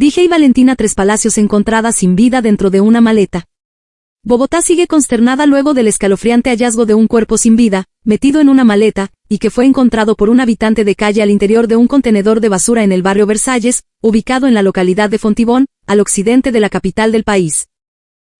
Dije y Valentina Tres Palacios encontrada sin vida dentro de una maleta. Bogotá sigue consternada luego del escalofriante hallazgo de un cuerpo sin vida, metido en una maleta, y que fue encontrado por un habitante de calle al interior de un contenedor de basura en el barrio Versalles, ubicado en la localidad de Fontibón, al occidente de la capital del país.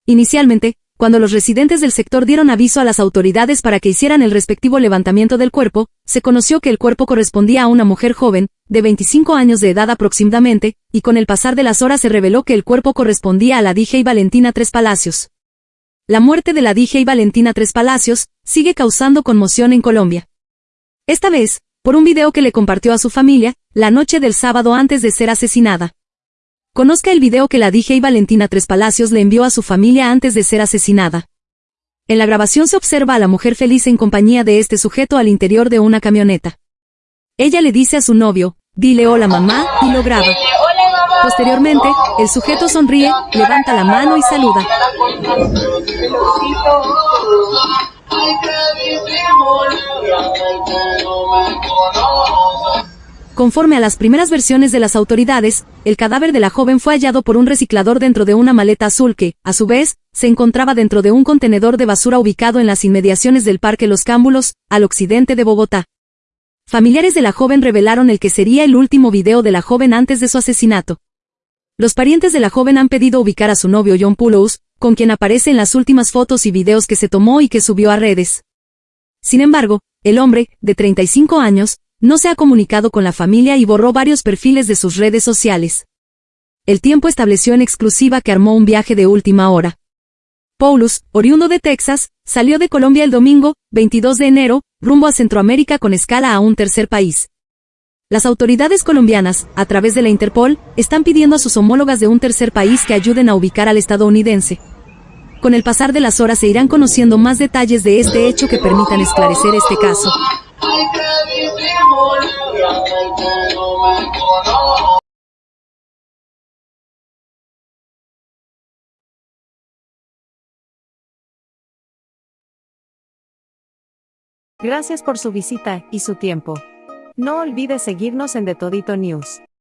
Inicialmente, cuando los residentes del sector dieron aviso a las autoridades para que hicieran el respectivo levantamiento del cuerpo, se conoció que el cuerpo correspondía a una mujer joven, de 25 años de edad aproximadamente, y con el pasar de las horas se reveló que el cuerpo correspondía a la y Valentina Tres Palacios. La muerte de la y Valentina Tres Palacios sigue causando conmoción en Colombia. Esta vez, por un video que le compartió a su familia, la noche del sábado antes de ser asesinada. Conozca el video que la y Valentina Tres Palacios le envió a su familia antes de ser asesinada. En la grabación se observa a la mujer feliz en compañía de este sujeto al interior de una camioneta. Ella le dice a su novio, dile hola mamá, y lo graba. Posteriormente, el sujeto sonríe, levanta la mano y saluda. Conforme a las primeras versiones de las autoridades, el cadáver de la joven fue hallado por un reciclador dentro de una maleta azul que, a su vez, se encontraba dentro de un contenedor de basura ubicado en las inmediaciones del Parque Los Cámbulos, al occidente de Bogotá. Familiares de la joven revelaron el que sería el último video de la joven antes de su asesinato. Los parientes de la joven han pedido ubicar a su novio John Pulous, con quien aparece en las últimas fotos y videos que se tomó y que subió a redes. Sin embargo, el hombre, de 35 años, no se ha comunicado con la familia y borró varios perfiles de sus redes sociales. El tiempo estableció en exclusiva que armó un viaje de última hora. Paulus, oriundo de Texas, salió de Colombia el domingo, 22 de enero, rumbo a Centroamérica con escala a un tercer país. Las autoridades colombianas, a través de la Interpol, están pidiendo a sus homólogas de un tercer país que ayuden a ubicar al estadounidense. Con el pasar de las horas se irán conociendo más detalles de este hecho que permitan esclarecer este caso. Gracias por su visita y su tiempo. No olvide seguirnos en The Todito News.